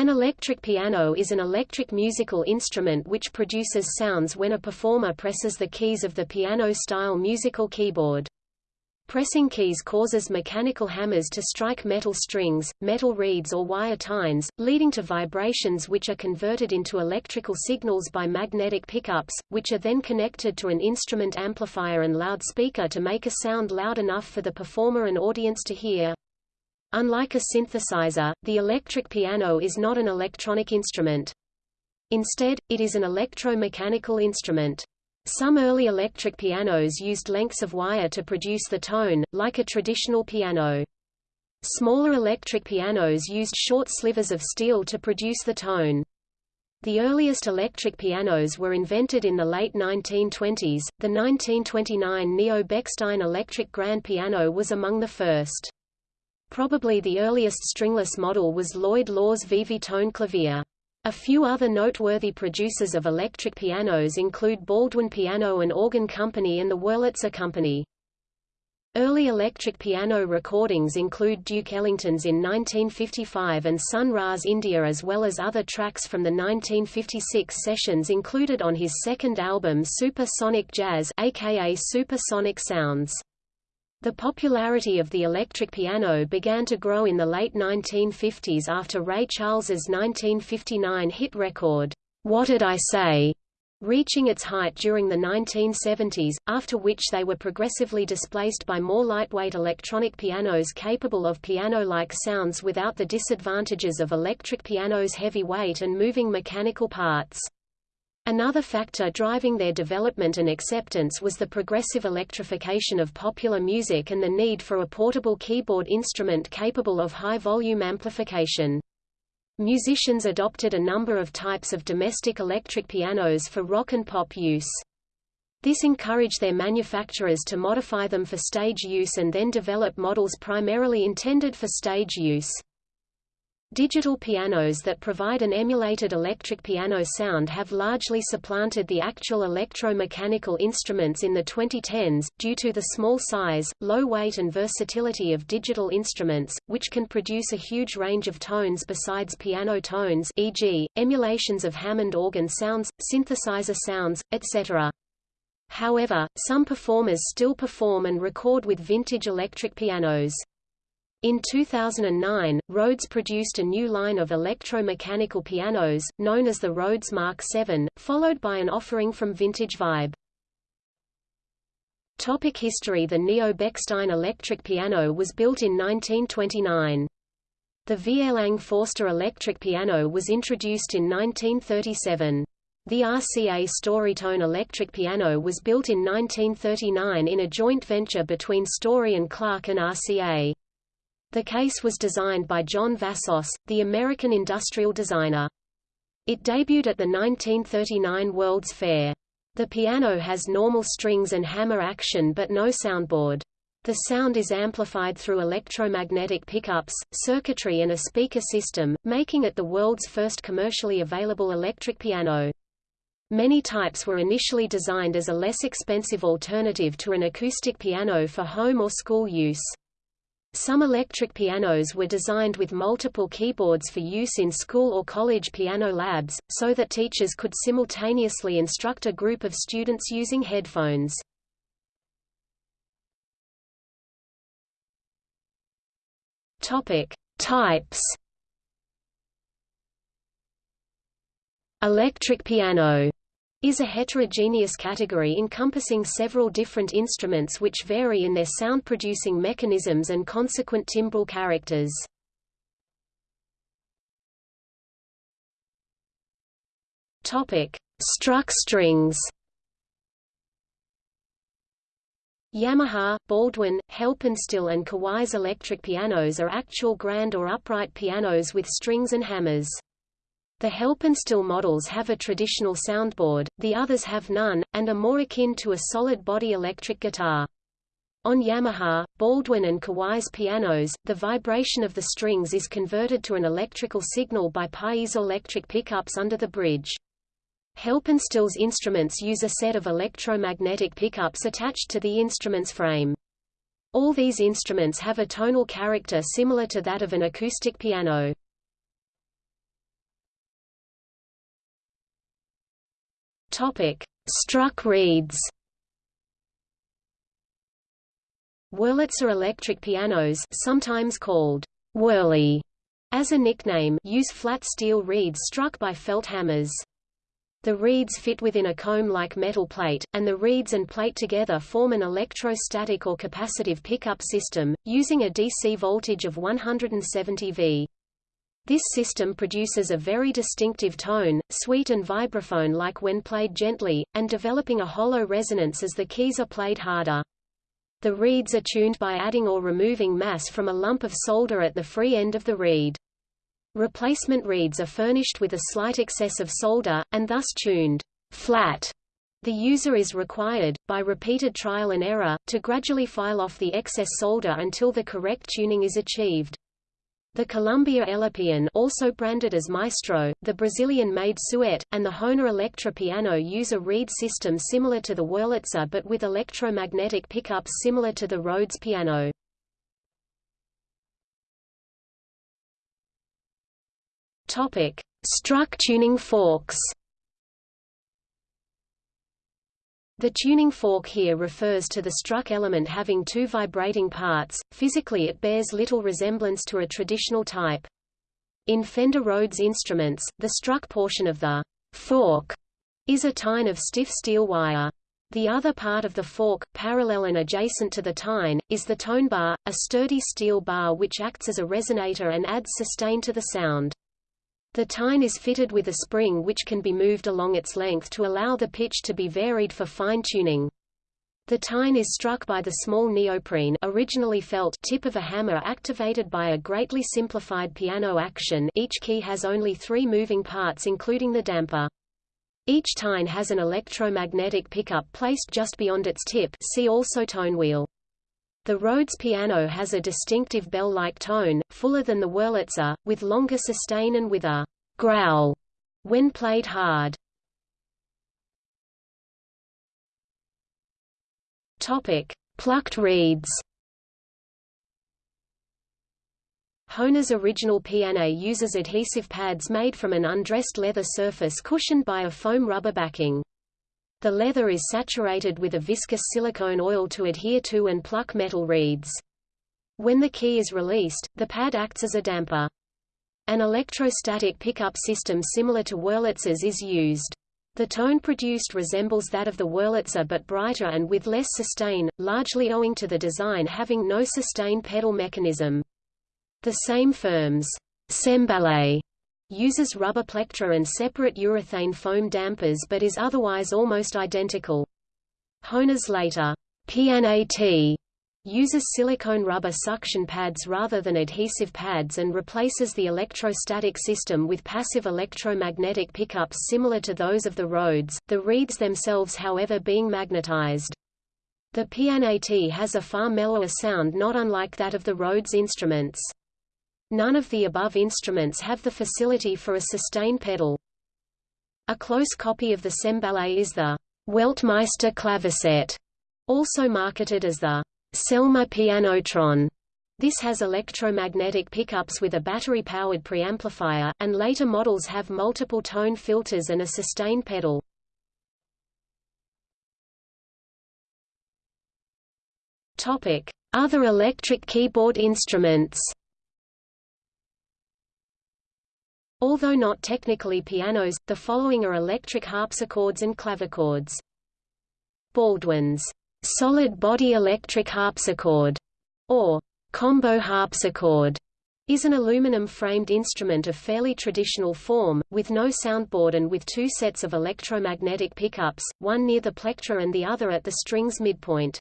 An electric piano is an electric musical instrument which produces sounds when a performer presses the keys of the piano-style musical keyboard. Pressing keys causes mechanical hammers to strike metal strings, metal reeds or wire tines, leading to vibrations which are converted into electrical signals by magnetic pickups, which are then connected to an instrument amplifier and loudspeaker to make a sound loud enough for the performer and audience to hear. Unlike a synthesizer, the electric piano is not an electronic instrument. Instead, it is an electromechanical instrument. Some early electric pianos used lengths of wire to produce the tone, like a traditional piano. Smaller electric pianos used short slivers of steel to produce the tone. The earliest electric pianos were invented in the late 1920s. The 1929 Neo-Bechstein electric grand piano was among the first. Probably the earliest stringless model was Lloyd Loar's Vivi-Tone clavier. A few other noteworthy producers of electric pianos include Baldwin Piano and Organ Company and the Wurlitzer Company. Early electric piano recordings include Duke Ellington's in 1955 and Sun Ra's India as well as other tracks from the 1956 sessions included on his second album Super Sonic Jazz aka Supersonic Sounds. The popularity of the electric piano began to grow in the late 1950s after Ray Charles's 1959 hit record, What Did I Say? reaching its height during the 1970s, after which they were progressively displaced by more lightweight electronic pianos capable of piano-like sounds without the disadvantages of electric piano's heavy weight and moving mechanical parts. Another factor driving their development and acceptance was the progressive electrification of popular music and the need for a portable keyboard instrument capable of high-volume amplification. Musicians adopted a number of types of domestic electric pianos for rock and pop use. This encouraged their manufacturers to modify them for stage use and then develop models primarily intended for stage use. Digital pianos that provide an emulated electric piano sound have largely supplanted the actual electromechanical instruments in the 2010s, due to the small size, low weight and versatility of digital instruments, which can produce a huge range of tones besides piano tones e.g., emulations of Hammond organ sounds, synthesizer sounds, etc. However, some performers still perform and record with vintage electric pianos. In 2009, Rhodes produced a new line of electromechanical pianos, known as the Rhodes Mark VII, followed by an offering from Vintage Vibe. Topic history The Neo-Bechstein electric piano was built in 1929. The Vierling Forster electric piano was introduced in 1937. The RCA Storytone electric piano was built in 1939 in a joint venture between Story and Clark and RCA. The case was designed by John Vassos, the American industrial designer. It debuted at the 1939 World's Fair. The piano has normal strings and hammer action but no soundboard. The sound is amplified through electromagnetic pickups, circuitry and a speaker system, making it the world's first commercially available electric piano. Many types were initially designed as a less expensive alternative to an acoustic piano for home or school use. Some electric pianos were designed with multiple keyboards for use in school or college piano labs, so that teachers could simultaneously instruct a group of students using headphones. Topic: Types. Electric piano is a heterogeneous category encompassing several different instruments which vary in their sound-producing mechanisms and consequent timbral characters. Topic: Struck strings. Yamaha, Baldwin, Helpinstill and Kawai's electric pianos are actual grand or upright pianos with strings and hammers. The Helpinstill models have a traditional soundboard, the others have none, and are more akin to a solid-body electric guitar. On Yamaha, Baldwin and Kawai's pianos, the vibration of the strings is converted to an electrical signal by piezoelectric pickups under the bridge. Helpinstill's instruments use a set of electromagnetic pickups attached to the instrument's frame. All these instruments have a tonal character similar to that of an acoustic piano. Topic: Struck reeds. Wurlitzer electric pianos, sometimes called Wurly, as a nickname, use flat steel reeds struck by felt hammers. The reeds fit within a comb-like metal plate, and the reeds and plate together form an electrostatic or capacitive pickup system, using a DC voltage of 170 V. This system produces a very distinctive tone, sweet and vibraphone like when played gently, and developing a hollow resonance as the keys are played harder. The reeds are tuned by adding or removing mass from a lump of solder at the free end of the reed. Replacement reeds are furnished with a slight excess of solder, and thus tuned flat. The user is required, by repeated trial and error, to gradually file off the excess solder until the correct tuning is achieved. The Columbia Elepian also branded as Maestro, the Brazilian-made Suet, and the Hohner Electra piano use a reed system similar to the Wurlitzer but with electromagnetic pickups similar to the Rhodes piano. Struck tuning forks. The tuning fork here refers to the struck element having two vibrating parts. Physically it bears little resemblance to a traditional type. In Fender Rhodes instruments, the struck portion of the fork is a tine of stiff steel wire. The other part of the fork, parallel and adjacent to the tine, is the tone bar, a sturdy steel bar which acts as a resonator and adds sustain to the sound. The tine is fitted with a spring which can be moved along its length to allow the pitch to be varied for fine tuning. The tine is struck by the small neoprene originally felt tip of a hammer activated by a greatly simplified piano action each key has only three moving parts including the damper. Each tine has an electromagnetic pickup placed just beyond its tip see also tone wheel. The Rhodes Pianet has a distinctive bell-like tone, fuller than the Wurlitzer, with longer sustain and with a growl when played hard. Topic: Plucked reeds. Hohner's original piano uses adhesive pads made from an undressed leather surface cushioned by a foam rubber backing. The leather is saturated with a viscous silicone oil to adhere to and pluck metal reeds. When the key is released, the pad acts as a damper. An electrostatic pickup system similar to Wurlitzer's is used. The tone produced resembles that of the Wurlitzer but brighter and with less sustain, largely owing to the design having no sustain pedal mechanism. The same firm's Cembalo uses rubber plectra and separate urethane foam dampers but is otherwise almost identical. Hohner's later Pianet T uses silicone rubber suction pads rather than adhesive pads and replaces the electrostatic system with passive electromagnetic pickups similar to those of the Rhodes, the reeds themselves however being magnetized. The Pianet T has a far mellower sound not unlike that of the Rhodes instruments. None of the above instruments have the facility for a sustain pedal. A close copy of the Cembalo is the Weltmeister claviset, also marketed as the Selmer Pianotron. This has electromagnetic pickups with a battery-powered preamplifier, and later models have multiple tone filters and a sustain pedal. Other electric keyboard instruments Although not technically pianos, the following are electric harpsichords and clavichords. Baldwin's solid-body electric harpsichord, or combo harpsichord, is an aluminum-framed instrument of fairly traditional form, with no soundboard and with two sets of electromagnetic pickups, one near the plectra and the other at the string's midpoint.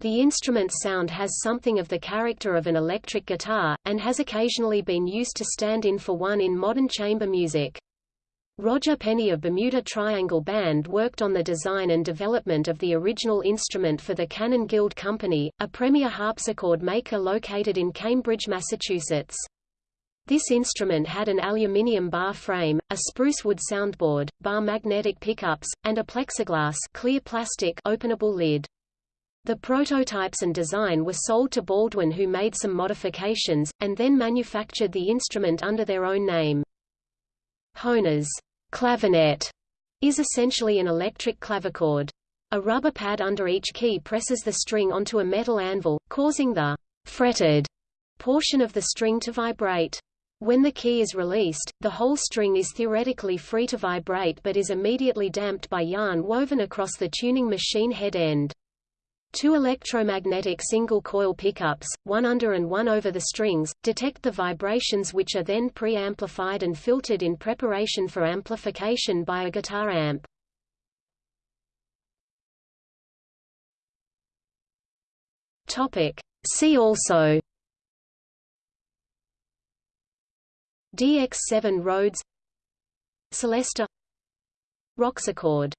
The instrument's sound has something of the character of an electric guitar, and has occasionally been used to stand in for one in modern chamber music. Roger Penny of Bermuda Triangle Band worked on the design and development of the original instrument for the Cannon Guild Company, a premier harpsichord maker located in Cambridge, Massachusetts. This instrument had an aluminium bar frame, a spruce wood soundboard, bar magnetic pickups, and a plexiglass clear plastic openable lid. The prototypes and design were sold to Baldwin who made some modifications, and then manufactured the instrument under their own name. Hohner's clavinet is essentially an electric clavichord. A rubber pad under each key presses the string onto a metal anvil, causing the fretted portion of the string to vibrate. When the key is released, the whole string is theoretically free to vibrate but is immediately damped by yarn woven across the tuning machine head end. Two electromagnetic single-coil pickups, one under and one over the strings, detect the vibrations which are then pre-amplified and filtered in preparation for amplification by a guitar amp. See also. DX7 Rhodes. Celesta. Rocksichord